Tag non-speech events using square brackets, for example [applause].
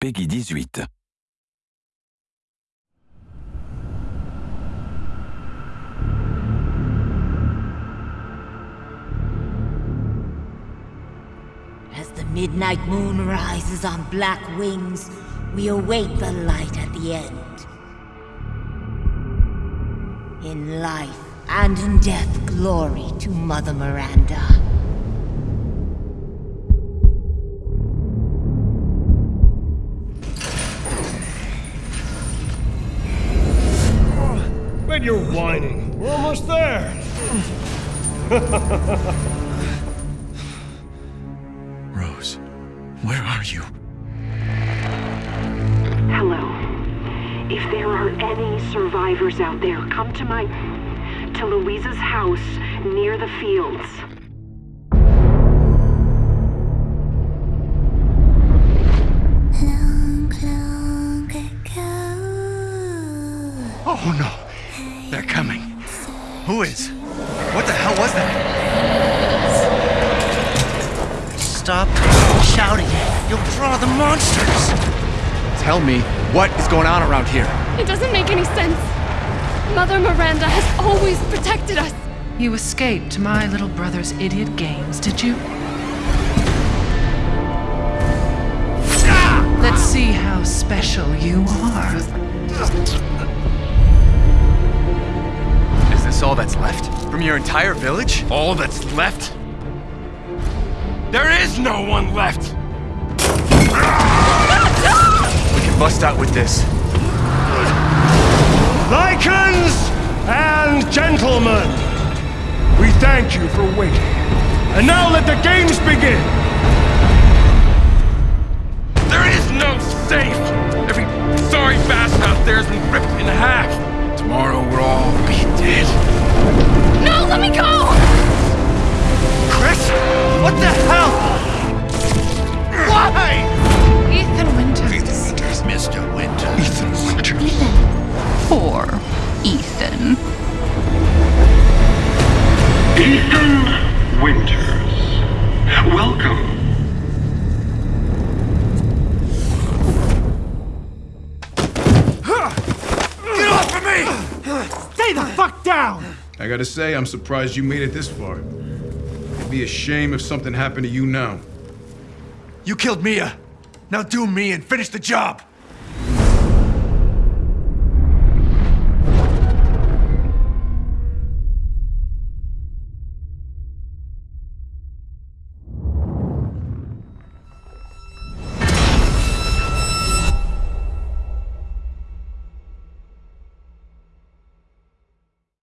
PEGI 18. As the midnight moon rises on black wings, we await the light at the end. In life and in death, glory to Mother Miranda. Quit your whining. We're almost there. [laughs] Rose, where are you? Hello. If there are any survivors out there, come to my. to Luiza's house near the fields. Long, long ago. Oh no! They're coming. Who is? What the hell was that? Stop shouting. You'll draw the monsters. Tell me, what is going on around here? It doesn't make any sense. Mother Miranda has always protected us. You escaped my little brother's idiot games, did you? Let's see how special you are. This all that's left? From your entire village? All that's left? There is no one left! We can bust out with this. Lycans and gentlemen, we thank you for waiting. And now let the games begin! There is no safe! Every sorry bastard out there has been ripped in half. Tomorrow we'll all be dead. Ethan. Ethan Winters. Welcome. Get off of me! Stay the fuck down! I gotta say, I'm surprised you made it this far. It'd be a shame if something happened to you now. You killed Mia. Now do me and finish the job.